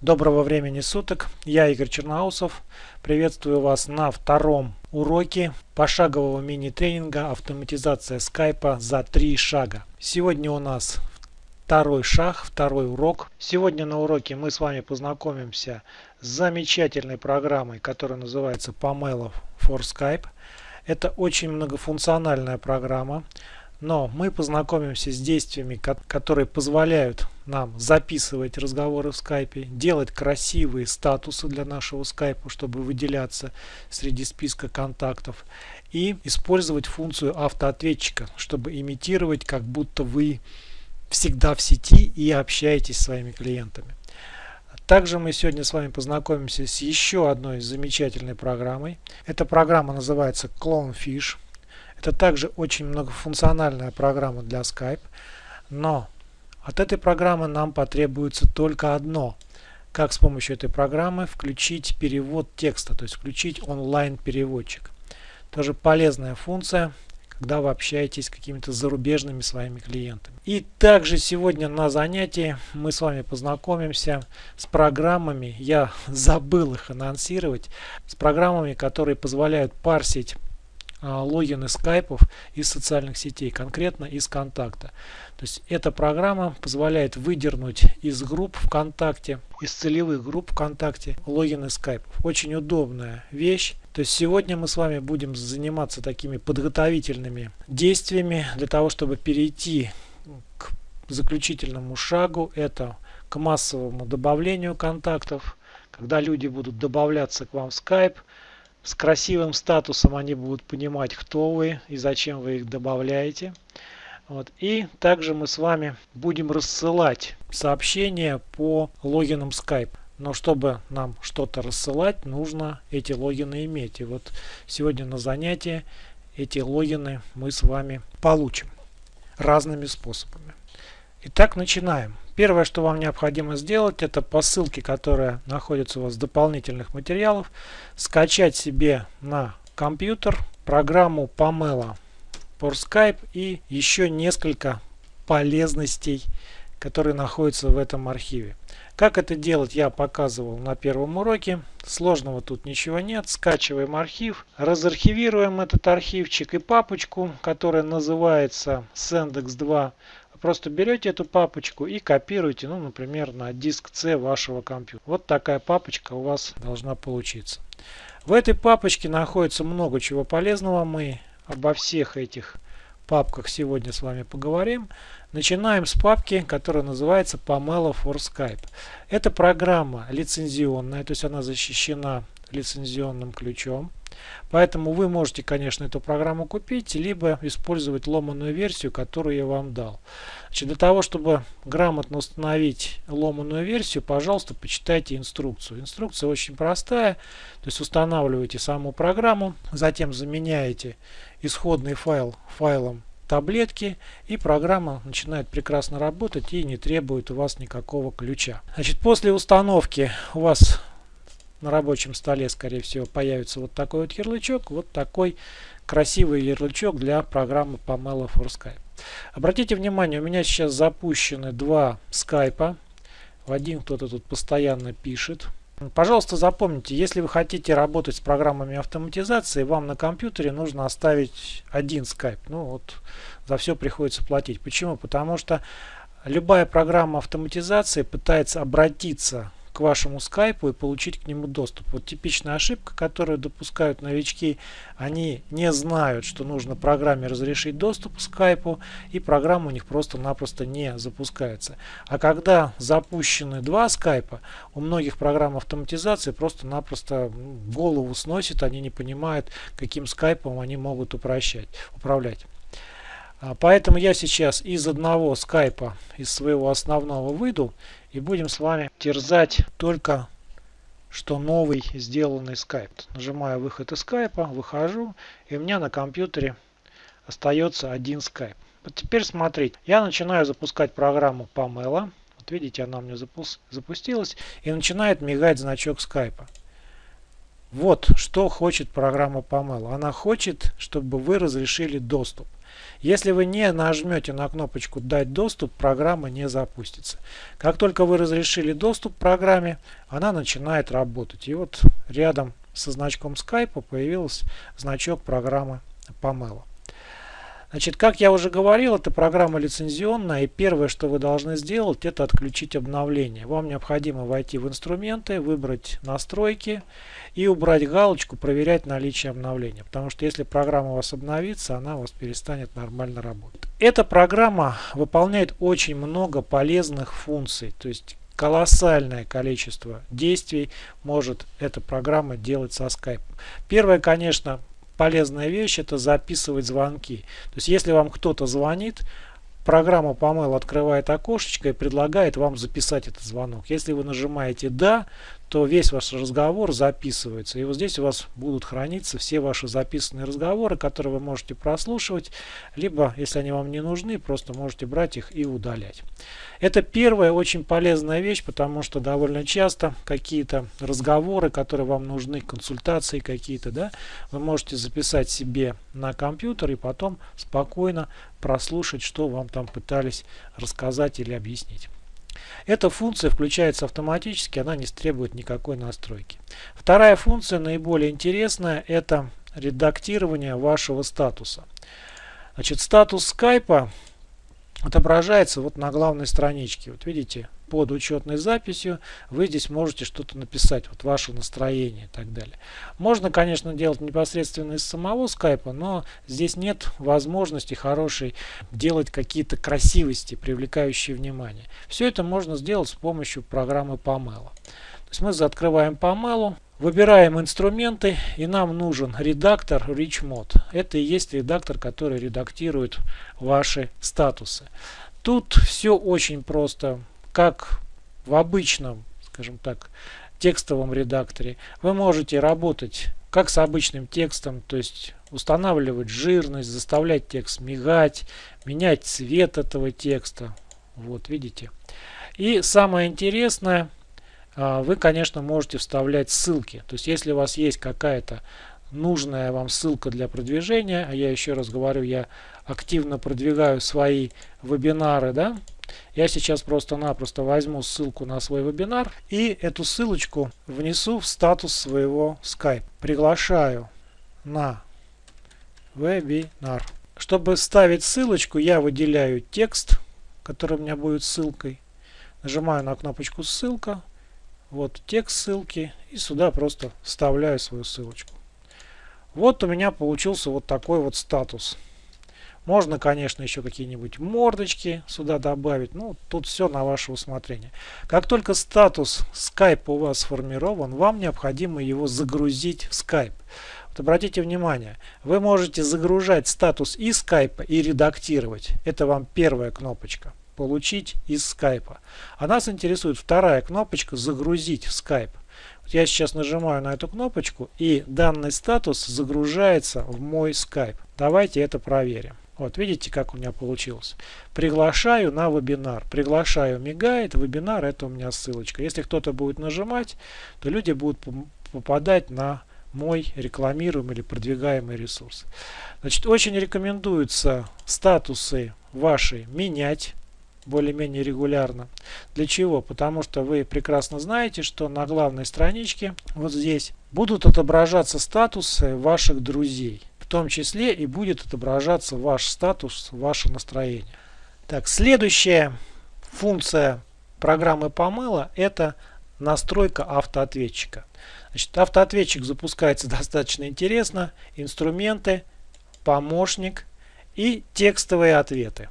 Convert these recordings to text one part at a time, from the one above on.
Доброго времени суток, я Игорь Черноусов. Приветствую вас на втором уроке пошагового мини-тренинга «Автоматизация скайпа за три шага». Сегодня у нас второй шаг, второй урок. Сегодня на уроке мы с вами познакомимся с замечательной программой, которая называется Pomelo for Skype. Это очень многофункциональная программа но мы познакомимся с действиями, которые позволяют нам записывать разговоры в скайпе, делать красивые статусы для нашего скайпа, чтобы выделяться среди списка контактов, и использовать функцию автоответчика, чтобы имитировать, как будто вы всегда в сети и общаетесь с своими клиентами. Также мы сегодня с вами познакомимся с еще одной замечательной программой. Эта программа называется Clonefish. Это также очень многофункциональная программа для Skype, но от этой программы нам потребуется только одно. Как с помощью этой программы включить перевод текста, то есть включить онлайн-переводчик. Тоже полезная функция, когда вы общаетесь с какими-то зарубежными своими клиентами. И также сегодня на занятии мы с вами познакомимся с программами, я забыл их анонсировать, с программами, которые позволяют парсить логины скайпов из социальных сетей, конкретно из контакта. То есть эта программа позволяет выдернуть из групп ВКонтакте, из целевых групп ВКонтакте логины скайпов. Очень удобная вещь. То есть сегодня мы с вами будем заниматься такими подготовительными действиями для того, чтобы перейти к заключительному шагу. Это к массовому добавлению контактов, когда люди будут добавляться к вам в Skype, с красивым статусом они будут понимать, кто вы и зачем вы их добавляете. Вот. И также мы с вами будем рассылать сообщения по логинам Skype. Но чтобы нам что-то рассылать, нужно эти логины иметь. И вот сегодня на занятии эти логины мы с вами получим разными способами. Итак, начинаем. Первое, что вам необходимо сделать, это по ссылке, которая находится у вас в дополнительных материалах, скачать себе на компьютер программу Pamela for Skype и еще несколько полезностей, которые находятся в этом архиве. Как это делать, я показывал на первом уроке. Сложного тут ничего нет. Скачиваем архив, разархивируем этот архивчик и папочку, которая называется Sendex2 Просто берете эту папочку и копируете, ну, например, на диск C вашего компьютера. Вот такая папочка у вас должна получиться. В этой папочке находится много чего полезного. Мы обо всех этих папках сегодня с вами поговорим. Начинаем с папки, которая называется Pomelo for Skype. Это программа лицензионная, то есть она защищена лицензионным ключом. Поэтому вы можете, конечно, эту программу купить, либо использовать ломаную версию, которую я вам дал. Значит, для того, чтобы грамотно установить ломаную версию, пожалуйста, почитайте инструкцию. Инструкция очень простая. То есть устанавливаете саму программу, затем заменяете исходный файл файлом таблетки и программа начинает прекрасно работать и не требует у вас никакого ключа. Значит, после установки у вас на рабочем столе, скорее всего, появится вот такой вот ярлычок, вот такой красивый ярлычок для программы Pomelo for Skype. Обратите внимание, у меня сейчас запущены два скайпа. В один кто-то тут постоянно пишет. Пожалуйста, запомните, если вы хотите работать с программами автоматизации, вам на компьютере нужно оставить один скайп. Ну вот, за все приходится платить. Почему? Потому что любая программа автоматизации пытается обратиться вашему скайпу и получить к нему доступ. Вот типичная ошибка, которую допускают новички, они не знают, что нужно программе разрешить доступ к скайпу, и программа у них просто-напросто не запускается. А когда запущены два скайпа, у многих программ автоматизации просто-напросто голову сносит, они не понимают, каким скайпом они могут упрощать, управлять. А, поэтому я сейчас из одного скайпа, из своего основного выйду и будем с вами терзать только что новый сделанный скайп. Нажимаю выход из скайпа, выхожу и у меня на компьютере остается один скайп. Вот теперь смотрите, я начинаю запускать программу Pamela. Вот видите, она у меня запустилась и начинает мигать значок скайпа. Вот что хочет программа Pamela. Она хочет, чтобы вы разрешили доступ. Если вы не нажмете на кнопочку «Дать доступ», программа не запустится. Как только вы разрешили доступ к программе, она начинает работать. И вот рядом со значком Skype появился значок программы Pamela. Значит, как я уже говорил, эта программа лицензионная, и первое, что вы должны сделать, это отключить обновление. Вам необходимо войти в инструменты, выбрать настройки и убрать галочку «Проверять наличие обновления», потому что если программа у вас обновится, она у вас перестанет нормально работать. Эта программа выполняет очень много полезных функций, то есть колоссальное количество действий может эта программа делать со Skype. Первое, конечно, полезная вещь это записывать звонки. То есть если вам кто-то звонит, программа Pamail открывает окошечко и предлагает вам записать этот звонок. Если вы нажимаете «Да», то весь ваш разговор записывается. И вот здесь у вас будут храниться все ваши записанные разговоры, которые вы можете прослушивать, либо, если они вам не нужны, просто можете брать их и удалять. Это первая очень полезная вещь, потому что довольно часто какие-то разговоры, которые вам нужны, консультации какие-то, да, вы можете записать себе на компьютер и потом спокойно прослушать, что вам там пытались рассказать или объяснить. Эта функция включается автоматически, она не требует никакой настройки. Вторая функция, наиболее интересная, это редактирование вашего статуса. Значит, статус скайпа отображается вот на главной страничке. Вот видите, под учетной записью вы здесь можете что-то написать, вот ваше настроение и так далее. Можно, конечно, делать непосредственно из самого скайпа, но здесь нет возможности хорошей делать какие-то красивости, привлекающие внимание. Все это можно сделать с помощью программы Pamela. То есть мы открываем Pamela, Выбираем инструменты и нам нужен редактор RichMod. Это и есть редактор, который редактирует ваши статусы. Тут все очень просто как в обычном, скажем так, текстовом редакторе, вы можете работать как с обычным текстом, то есть устанавливать жирность, заставлять текст мигать, менять цвет этого текста. Вот, видите. И самое интересное, а, вы, конечно, можете вставлять ссылки. То есть, если у вас есть какая-то нужная вам ссылка для продвижения, а я еще раз говорю, я активно продвигаю свои вебинары, да, я сейчас просто-напросто возьму ссылку на свой вебинар и эту ссылочку внесу в статус своего Skype. Приглашаю на вебинар. Чтобы ставить ссылочку, я выделяю текст, который у меня будет ссылкой. Нажимаю на кнопочку ссылка. Вот текст ссылки. И сюда просто вставляю свою ссылочку. Вот у меня получился вот такой вот статус. Можно, конечно, еще какие-нибудь мордочки сюда добавить. Ну, тут все на ваше усмотрение. Как только статус Skype у вас сформирован, вам необходимо его загрузить в Skype. Вот обратите внимание, вы можете загружать статус из Skype и редактировать. Это вам первая кнопочка. Получить из Skype. А нас интересует вторая кнопочка «Загрузить в Skype». Вот я сейчас нажимаю на эту кнопочку и данный статус загружается в мой Skype. Давайте это проверим. Вот видите, как у меня получилось. Приглашаю на вебинар. Приглашаю мигает, вебинар это у меня ссылочка. Если кто-то будет нажимать, то люди будут попадать на мой рекламируемый или продвигаемый ресурс. Значит, очень рекомендуется статусы ваши менять более-менее регулярно. Для чего? Потому что вы прекрасно знаете, что на главной страничке вот здесь будут отображаться статусы ваших друзей том числе и будет отображаться ваш статус, ваше настроение. Так, следующая функция программы помыла это настройка автоответчика. Значит, автоответчик запускается достаточно интересно. Инструменты, помощник и текстовые ответы.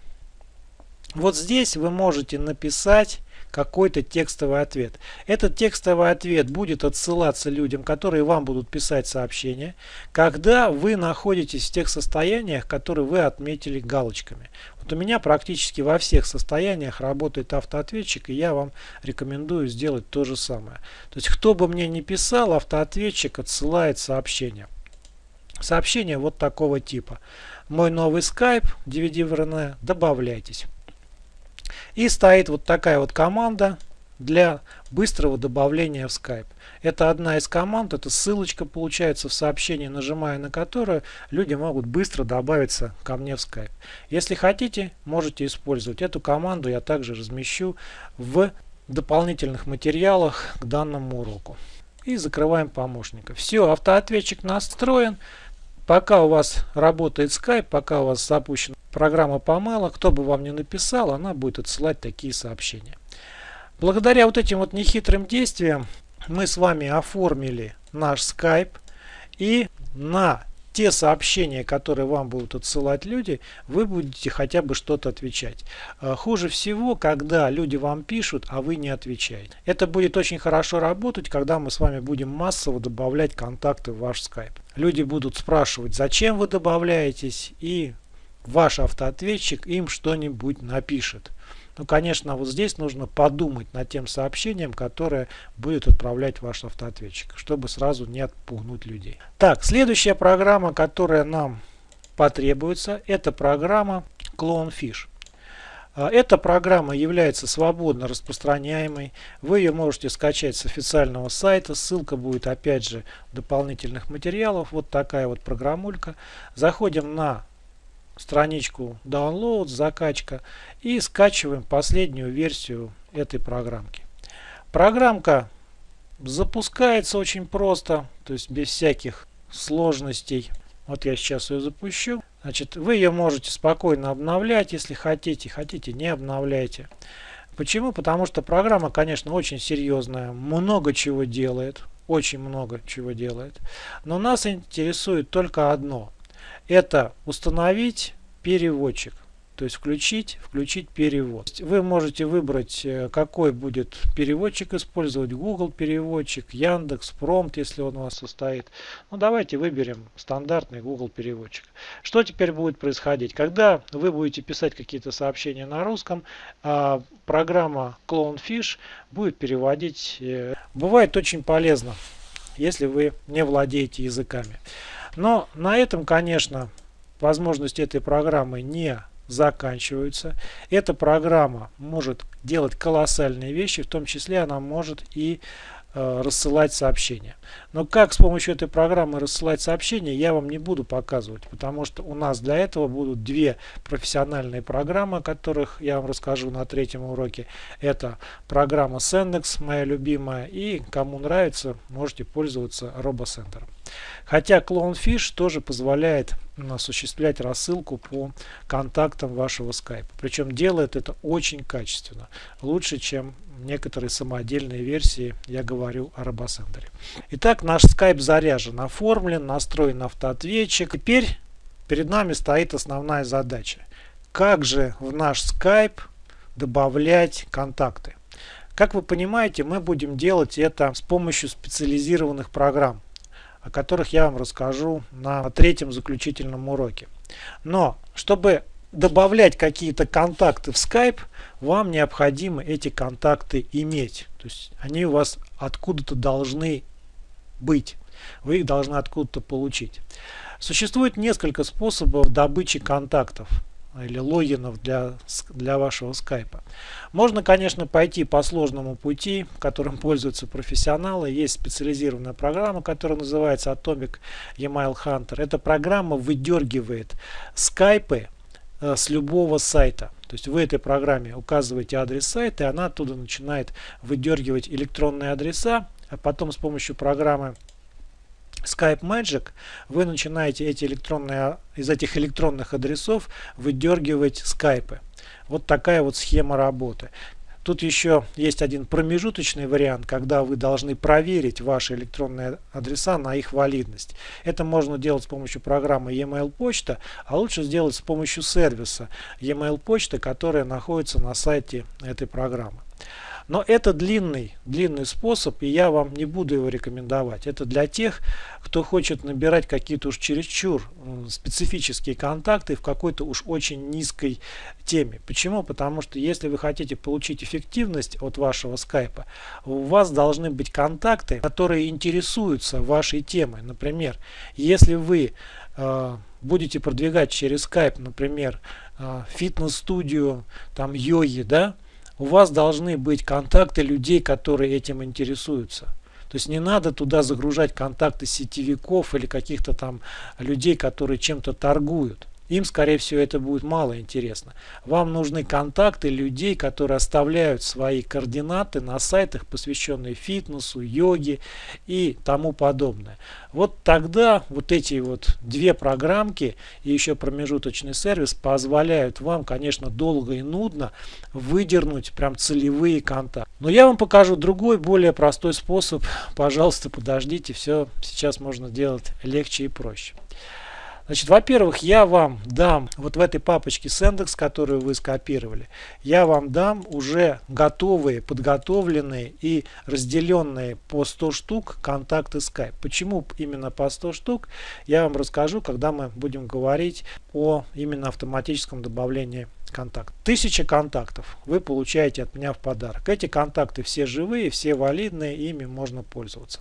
Вот здесь вы можете написать какой-то текстовый ответ. Этот текстовый ответ будет отсылаться людям, которые вам будут писать сообщения, когда вы находитесь в тех состояниях, которые вы отметили галочками. Вот у меня практически во всех состояниях работает автоответчик, и я вам рекомендую сделать то же самое. То есть, кто бы мне ни писал, автоответчик отсылает сообщение. Сообщение вот такого типа. Мой новый Skype, DVD в добавляйтесь. И стоит вот такая вот команда для быстрого добавления в Skype. Это одна из команд, это ссылочка получается в сообщении, нажимая на которую люди могут быстро добавиться ко мне в Skype. Если хотите, можете использовать эту команду, я также размещу в дополнительных материалах к данному уроку. И закрываем помощника. Все, автоответчик настроен. Пока у вас работает Skype, пока у вас запущена программа Pamela, кто бы вам ни написал, она будет отсылать такие сообщения. Благодаря вот этим вот нехитрым действиям мы с вами оформили наш Skype и на те сообщения, которые вам будут отсылать люди, вы будете хотя бы что-то отвечать. А, хуже всего, когда люди вам пишут, а вы не отвечаете. Это будет очень хорошо работать, когда мы с вами будем массово добавлять контакты в ваш Skype. Люди будут спрашивать, зачем вы добавляетесь, и ваш автоответчик им что-нибудь напишет. Ну, конечно, вот здесь нужно подумать над тем сообщением, которое будет отправлять ваш автоответчик, чтобы сразу не отпугнуть людей. Так, следующая программа, которая нам потребуется, это программа Clonefish. А, эта программа является свободно распространяемой. Вы ее можете скачать с официального сайта. Ссылка будет опять же дополнительных материалов. Вот такая вот программулька. Заходим на страничку Download, закачка и скачиваем последнюю версию этой программки. Программка запускается очень просто, то есть без всяких сложностей. Вот я сейчас ее запущу. Значит, вы ее можете спокойно обновлять, если хотите. Хотите, не обновляйте. Почему? Потому что программа, конечно, очень серьезная, много чего делает, очень много чего делает. Но нас интересует только одно. Это установить переводчик. То есть включить, включить перевод. Вы можете выбрать, э, какой будет переводчик использовать. Google переводчик, Яндекс, Промт, если он у вас состоит. Ну давайте выберем стандартный Google переводчик. Что теперь будет происходить? Когда вы будете писать какие-то сообщения на русском, а программа Clonefish будет переводить. Э, бывает очень полезно, если вы не владеете языками. Но на этом, конечно, возможности этой программы не заканчиваются. Эта программа может делать колоссальные вещи, в том числе она может и э, рассылать сообщения. Но как с помощью этой программы рассылать сообщения, я вам не буду показывать, потому что у нас для этого будут две профессиональные программы, о которых я вам расскажу на третьем уроке. Это программа Sendex, моя любимая, и кому нравится, можете пользоваться RoboCenter. Хотя Clonefish тоже позволяет осуществлять рассылку по контактам вашего Skype. Причем делает это очень качественно. Лучше, чем некоторые самодельные версии, я говорю о RoboCenter. Итак, наш Skype заряжен, оформлен, настроен автоответчик. Теперь перед нами стоит основная задача. Как же в наш Skype добавлять контакты? Как вы понимаете, мы будем делать это с помощью специализированных программ о которых я вам расскажу на третьем заключительном уроке. Но, чтобы добавлять какие-то контакты в Skype, вам необходимо эти контакты иметь. То есть они у вас откуда-то должны быть. Вы их должны откуда-то получить. Существует несколько способов добычи контактов или логинов для, для вашего скайпа. Можно, конечно, пойти по сложному пути, которым пользуются профессионалы. Есть специализированная программа, которая называется Atomic Email Hunter. Эта программа выдергивает скайпы э, с любого сайта. То есть в этой программе указываете адрес сайта, и она оттуда начинает выдергивать электронные адреса, а потом с помощью программы Skype Magic вы начинаете эти электронные, из этих электронных адресов выдергивать скайпы. Вот такая вот схема работы. Тут еще есть один промежуточный вариант, когда вы должны проверить ваши электронные адреса на их валидность. Это можно делать с помощью программы e-mail почта, а лучше сделать с помощью сервиса e-mail почта, которая находится на сайте этой программы. Но это длинный, длинный способ, и я вам не буду его рекомендовать. Это для тех, кто хочет набирать какие-то уж чересчур специфические контакты в какой-то уж очень низкой теме. Почему? Потому что если вы хотите получить эффективность от вашего скайпа, у вас должны быть контакты, которые интересуются вашей темой. Например, если вы э, будете продвигать через скайп, например, э, фитнес-студию, там йоги, да, у вас должны быть контакты людей, которые этим интересуются. То есть не надо туда загружать контакты сетевиков или каких-то там людей, которые чем-то торгуют. Им, скорее всего, это будет мало интересно. Вам нужны контакты людей, которые оставляют свои координаты на сайтах, посвященные фитнесу, йоге и тому подобное. Вот тогда вот эти вот две программки и еще промежуточный сервис позволяют вам, конечно, долго и нудно выдернуть прям целевые контакты. Но я вам покажу другой, более простой способ. Пожалуйста, подождите, все сейчас можно делать легче и проще. Значит, во-первых, я вам дам вот в этой папочке с которую вы скопировали, я вам дам уже готовые, подготовленные и разделенные по 100 штук контакты Skype. Почему именно по 100 штук, я вам расскажу, когда мы будем говорить о именно автоматическом добавлении контакт. Тысяча контактов вы получаете от меня в подарок. Эти контакты все живые, все валидные, ими можно пользоваться.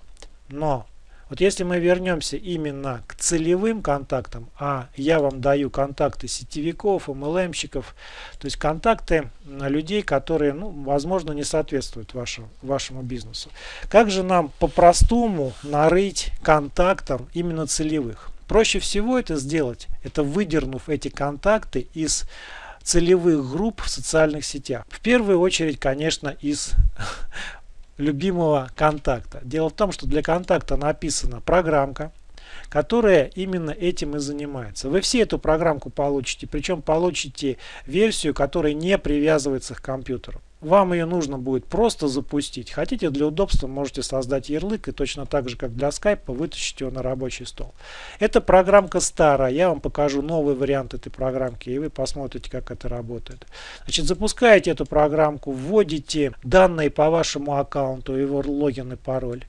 Но вот если мы вернемся именно к целевым контактам, а я вам даю контакты сетевиков, MLM-щиков, то есть контакты людей, которые, ну, возможно, не соответствуют вашему, вашему бизнесу. Как же нам по-простому нарыть контактам именно целевых? Проще всего это сделать, это выдернув эти контакты из целевых групп в социальных сетях. В первую очередь, конечно, из любимого контакта. Дело в том, что для контакта написана программка, которая именно этим и занимается. Вы все эту программку получите, причем получите версию, которая не привязывается к компьютеру. Вам ее нужно будет просто запустить. Хотите для удобства можете создать ярлык и точно так же как для скайпа вытащить его на рабочий стол. Эта программка старая. Я вам покажу новый вариант этой программки и вы посмотрите как это работает. Значит запускаете эту программку, вводите данные по вашему аккаунту, его логин и пароль.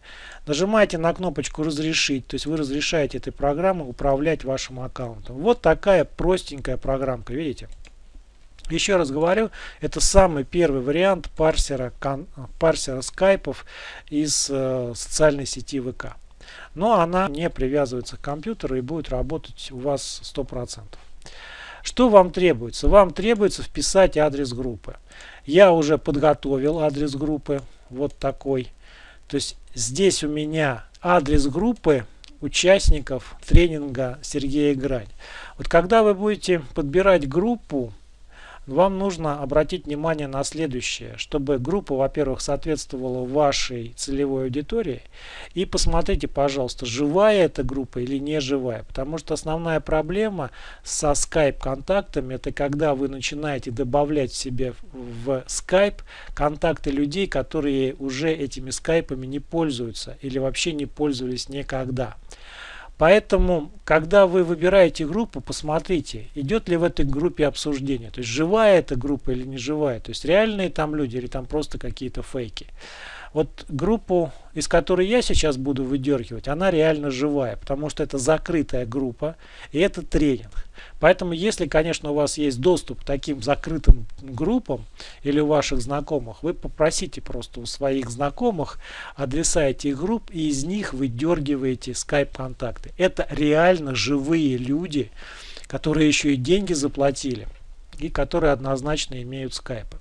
Нажимаете на кнопочку разрешить, то есть вы разрешаете этой программе управлять вашим аккаунтом. Вот такая простенькая программка, видите? Еще раз говорю, это самый первый вариант парсера, парсера скайпов из э, социальной сети ВК. Но она не привязывается к компьютеру и будет работать у вас 100%. Что вам требуется? Вам требуется вписать адрес группы. Я уже подготовил адрес группы. Вот такой. То есть здесь у меня адрес группы участников тренинга Сергея Грань. Вот когда вы будете подбирать группу, вам нужно обратить внимание на следующее, чтобы группа, во-первых, соответствовала вашей целевой аудитории. И посмотрите, пожалуйста, живая эта группа или не живая. Потому что основная проблема со Skype контактами, это когда вы начинаете добавлять себе в Skype контакты людей, которые уже этими скайпами не пользуются или вообще не пользовались никогда. Поэтому, когда вы выбираете группу, посмотрите, идет ли в этой группе обсуждение. То есть, живая эта группа или не живая. То есть, реальные там люди или там просто какие-то фейки. Вот группу, из которой я сейчас буду выдергивать, она реально живая, потому что это закрытая группа и это тренинг. Поэтому, если, конечно, у вас есть доступ к таким закрытым группам или у ваших знакомых, вы попросите просто у своих знакомых адреса этих групп и из них выдергиваете скайп-контакты. Это реально живые люди, которые еще и деньги заплатили и которые однозначно имеют скайпы.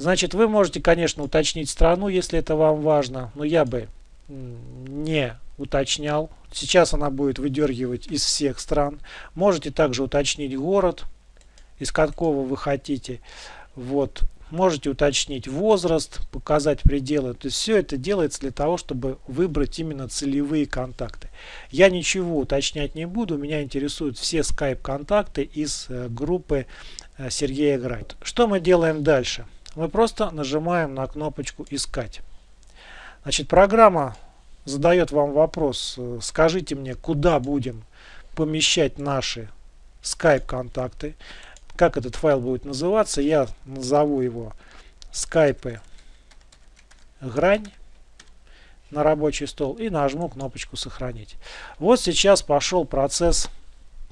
Значит, вы можете, конечно, уточнить страну, если это вам важно, но я бы не уточнял. Сейчас она будет выдергивать из всех стран. Можете также уточнить город, из какого вы хотите. Вот. Можете уточнить возраст, показать пределы. То есть все это делается для того, чтобы выбрать именно целевые контакты. Я ничего уточнять не буду. Меня интересуют все скайп-контакты из э, группы э, Сергея Грайт. Что мы делаем дальше? Мы просто нажимаем на кнопочку «Искать». Значит, программа задает вам вопрос, э, скажите мне, куда будем помещать наши Skype контакты, как этот файл будет называться, я назову его Skype грань на рабочий стол и нажму кнопочку сохранить. Вот сейчас пошел процесс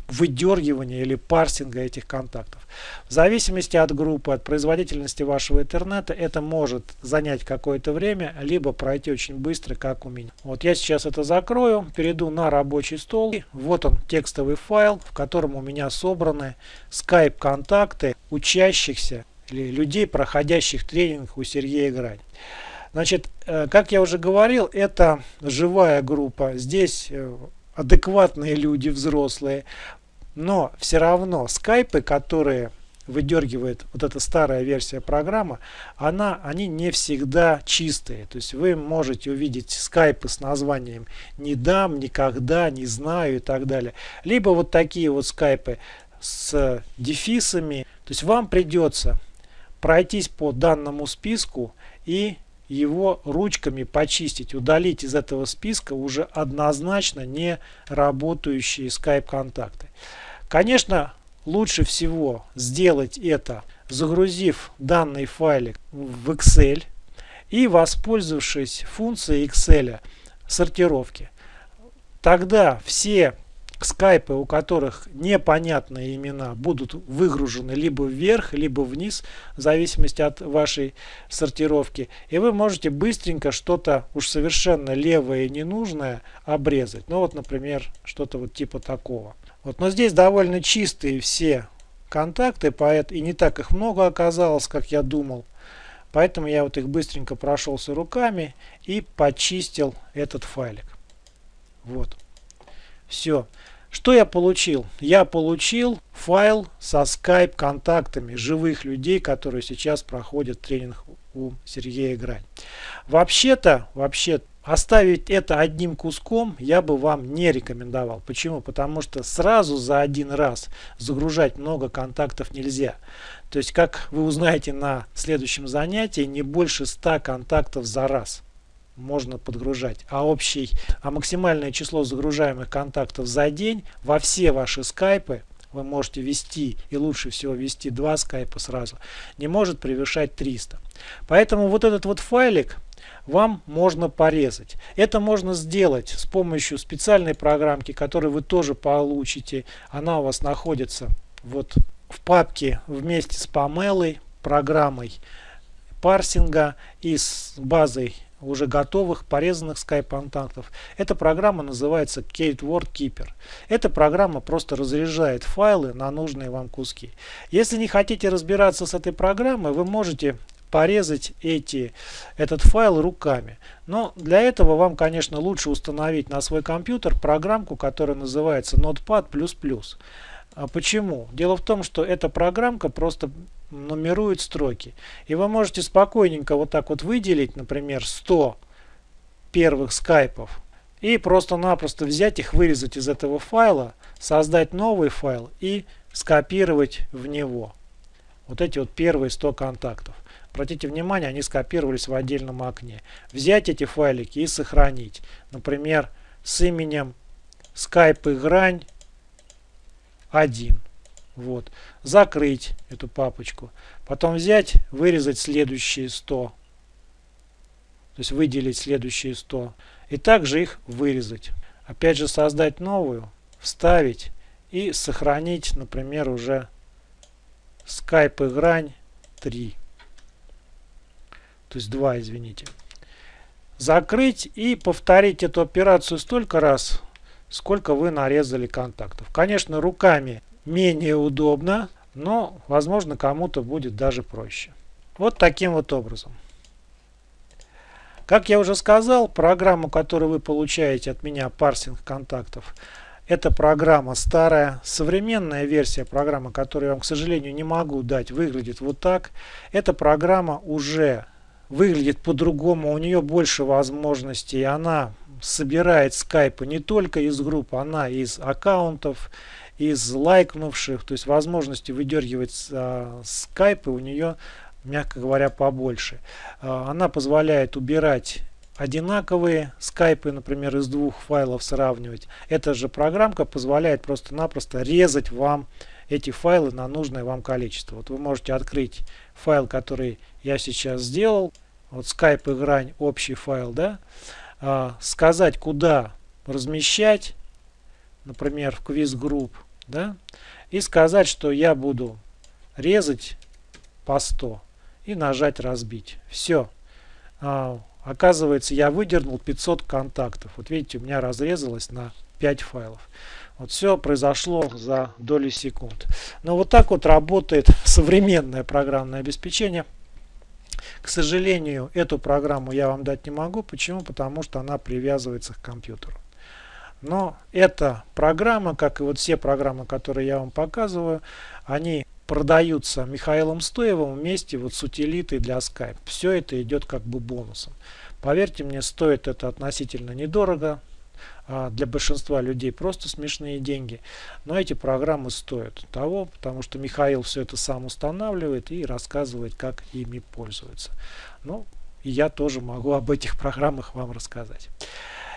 выдергивания или парсинга этих контактов. В зависимости от группы, от производительности вашего интернета, это может занять какое-то время, либо пройти очень быстро, как у меня. Вот я сейчас это закрою, перейду на рабочий стол. Вот он, текстовый файл, в котором у меня собраны Skype контакты учащихся или людей, проходящих тренинг у Сергея Грань. Значит, э, как я уже говорил, это живая группа. Здесь э, адекватные люди, взрослые. Но все равно скайпы, которые выдергивает вот эта старая версия программы, она, они не всегда чистые. То есть вы можете увидеть скайпы с названием «не дам», «никогда», «не знаю» и так далее. Либо вот такие вот скайпы с дефисами. То есть вам придется пройтись по данному списку и его ручками почистить, удалить из этого списка уже однозначно не работающие скайп-контакты. Конечно, лучше всего сделать это, загрузив данный файлик в Excel и воспользовавшись функцией Excel сортировки. Тогда все скайпы, у которых непонятные имена, будут выгружены либо вверх, либо вниз, в зависимости от вашей сортировки. И вы можете быстренько что-то уж совершенно левое и ненужное обрезать. Ну вот, например, что-то вот типа такого. Вот, но здесь довольно чистые все контакты, поэт, и не так их много оказалось, как я думал. Поэтому я вот их быстренько прошелся руками и почистил этот файлик. Вот. Все. Что я получил? Я получил файл со Skype контактами живых людей, которые сейчас проходят тренинг у Сергея Грань. Вообще-то, вообще оставить это одним куском я бы вам не рекомендовал. Почему? Потому что сразу за один раз загружать много контактов нельзя. То есть, как вы узнаете на следующем занятии, не больше 100 контактов за раз можно подгружать. А общий, а максимальное число загружаемых контактов за день во все ваши скайпы вы можете ввести, и лучше всего ввести два скайпа сразу, не может превышать 300. Поэтому вот этот вот файлик вам можно порезать. Это можно сделать с помощью специальной программки, которую вы тоже получите. Она у вас находится вот в папке вместе с Pamela, программой парсинга и с базой уже готовых порезанных скайп-контактов. Эта программа называется Kate Word Keeper. Эта программа просто разряжает файлы на нужные вам куски. Если не хотите разбираться с этой программой, вы можете порезать эти, этот файл руками. Но для этого вам, конечно, лучше установить на свой компьютер программку, которая называется Notepad++. А почему? Дело в том, что эта программка просто нумерует строки. И вы можете спокойненько вот так вот выделить, например, 100 первых скайпов и просто-напросто взять их, вырезать из этого файла, создать новый файл и скопировать в него. Вот эти вот первые 100 контактов. Обратите внимание, они скопировались в отдельном окне. Взять эти файлики и сохранить. Например, с именем Skype грань 1. Вот. Закрыть эту папочку. Потом взять, вырезать следующие 100. То есть выделить следующие 100. И также их вырезать. Опять же создать новую, вставить и сохранить, например, уже Skype грань 3. То есть 2, извините. Закрыть и повторить эту операцию столько раз, сколько вы нарезали контактов. Конечно, руками менее удобно, но возможно кому-то будет даже проще. Вот таким вот образом. Как я уже сказал, программу, которую вы получаете от меня, парсинг контактов, это программа старая. Современная версия программы, которую я вам, к сожалению, не могу дать, выглядит вот так. Эта программа уже выглядит по-другому, у нее больше возможностей. Она собирает скайпы не только из групп, она из аккаунтов, из лайкнувших, то есть возможности выдергивать а, скайпы у нее, мягко говоря, побольше. А, она позволяет убирать одинаковые скайпы, например, из двух файлов сравнивать. Эта же программка позволяет просто-напросто резать вам эти файлы на нужное вам количество. Вот вы можете открыть файл, который я сейчас сделал. Вот Skype и грань, общий файл, да. А, сказать, куда размещать, например, в квиз групп да, и сказать, что я буду резать по 100 и нажать разбить. Все. А, оказывается, я выдернул 500 контактов. Вот видите, у меня разрезалось на 5 файлов. Вот все произошло за доли секунд. Но вот так вот работает современное программное обеспечение. К сожалению, эту программу я вам дать не могу. Почему? Потому что она привязывается к компьютеру. Но эта программа, как и вот все программы, которые я вам показываю, они продаются Михаилом Стоевым вместе вот с утилитой для Skype. Все это идет как бы бонусом. Поверьте мне, стоит это относительно недорого. А для большинства людей просто смешные деньги. Но эти программы стоят того, потому что Михаил все это сам устанавливает и рассказывает, как ими пользоваться. Ну, и я тоже могу об этих программах вам рассказать.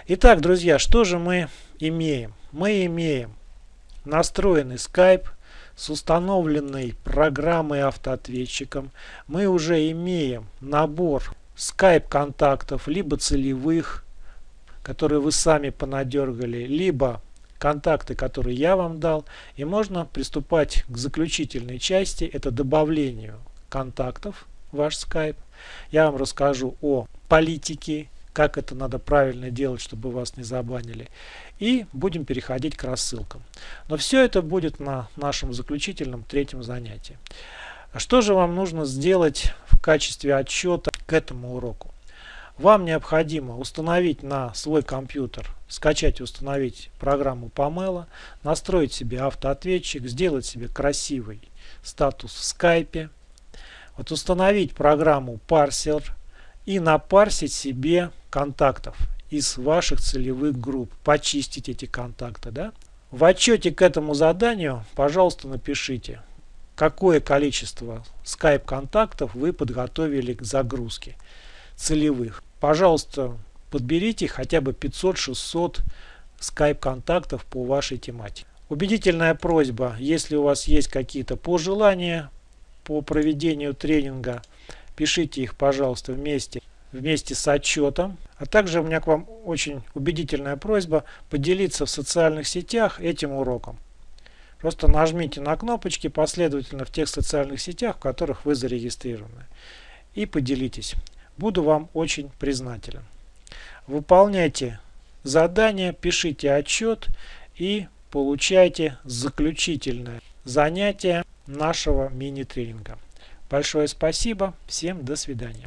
Итак, друзья, что же мы имеем? Мы имеем настроенный Skype с установленной программой автоответчиком. Мы уже имеем набор Skype контактов, либо целевых, которые вы сами понадергали, либо контакты, которые я вам дал. И можно приступать к заключительной части, это добавлению контактов в ваш Skype. Я вам расскажу о политике как это надо правильно делать, чтобы вас не забанили. И будем переходить к рассылкам. Но все это будет на нашем заключительном третьем занятии. Что же вам нужно сделать в качестве отчета к этому уроку? Вам необходимо установить на свой компьютер, скачать и установить программу Pamela, настроить себе автоответчик, сделать себе красивый статус в скайпе, вот установить программу Parser и напарсить себе контактов из ваших целевых групп, почистить эти контакты. Да? В отчете к этому заданию, пожалуйста, напишите, какое количество Skype контактов вы подготовили к загрузке целевых. Пожалуйста, подберите хотя бы 500-600 Skype контактов по вашей тематике. Убедительная просьба, если у вас есть какие-то пожелания по проведению тренинга, пишите их, пожалуйста, вместе вместе с отчетом. А также у меня к вам очень убедительная просьба поделиться в социальных сетях этим уроком. Просто нажмите на кнопочки последовательно в тех социальных сетях, в которых вы зарегистрированы. И поделитесь. Буду вам очень признателен. Выполняйте задания, пишите отчет и получайте заключительное занятие нашего мини-тренинга. Большое спасибо. Всем до свидания.